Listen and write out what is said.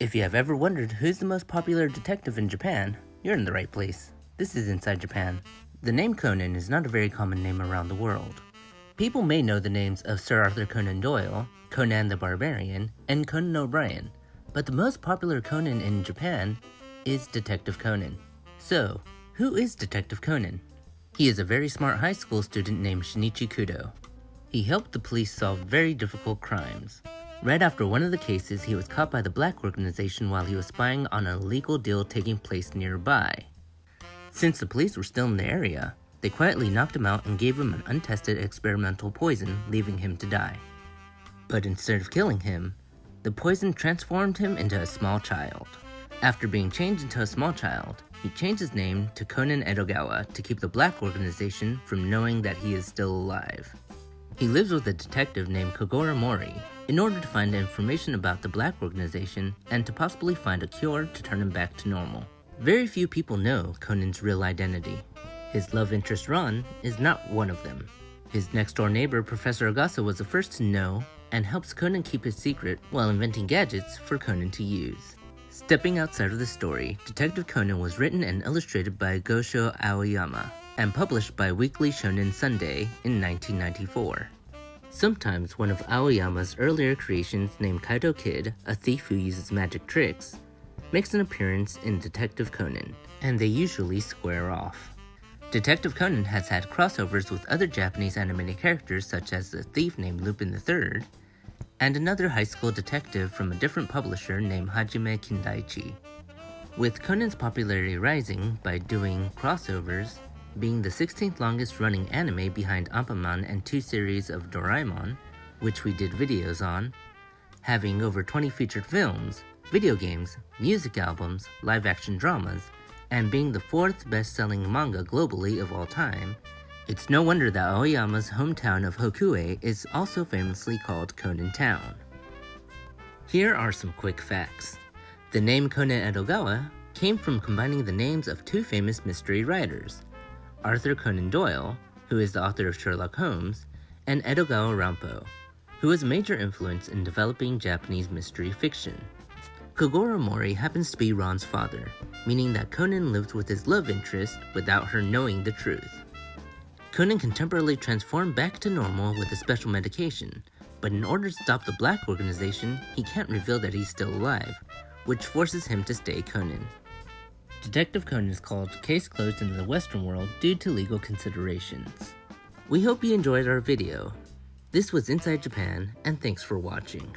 If you have ever wondered who's the most popular detective in Japan, you're in the right place. This is Inside Japan. The name Conan is not a very common name around the world. People may know the names of Sir Arthur Conan Doyle, Conan the Barbarian, and Conan O'Brien, but the most popular Conan in Japan is Detective Conan. So, who is Detective Conan? He is a very smart high school student named Shinichi Kudo. He helped the police solve very difficult crimes. Right after one of the cases, he was caught by the Black Organization while he was spying on an illegal deal taking place nearby. Since the police were still in the area, they quietly knocked him out and gave him an untested experimental poison, leaving him to die. But instead of killing him, the poison transformed him into a small child. After being changed into a small child, he changed his name to Conan Edogawa to keep the Black Organization from knowing that he is still alive. He lives with a detective named Kogoro Mori in order to find information about the Black Organization and to possibly find a cure to turn him back to normal. Very few people know Conan's real identity. His love interest Ran is not one of them. His next door neighbor, Professor Agasa, was the first to know and helps Conan keep his secret while inventing gadgets for Conan to use. Stepping outside of the story, Detective Conan was written and illustrated by Gosho Aoyama and published by Weekly Shonen Sunday in 1994. Sometimes one of Aoyama's earlier creations named Kaito Kid, a thief who uses magic tricks, makes an appearance in Detective Conan, and they usually square off. Detective Conan has had crossovers with other Japanese animated characters such as the thief named Lupin III, and another high school detective from a different publisher named Hajime Kindaichi. With Conan's popularity rising by doing crossovers, being the 16th longest running anime behind Anpanman and two series of Doraemon, which we did videos on, having over 20 featured films, video games, music albums, live action dramas, and being the fourth best selling manga globally of all time, it's no wonder that Aoyama's hometown of Hokuei is also famously called Conan Town. Here are some quick facts. The name Conan Edogawa came from combining the names of two famous mystery writers, Arthur Conan Doyle, who is the author of Sherlock Holmes, and Edogawa Rampo, who was a major influence in developing Japanese mystery fiction. Kogoro Mori happens to be Ran's father, meaning that Conan lived with his love interest without her knowing the truth. Conan can temporarily transform back to normal with a special medication, but in order to stop the Black Organization, he can't reveal that he's still alive, which forces him to stay Conan. Detective Conan is called Case Closed in the Western world due to legal considerations. We hope you enjoyed our video. This was Inside Japan, and thanks for watching.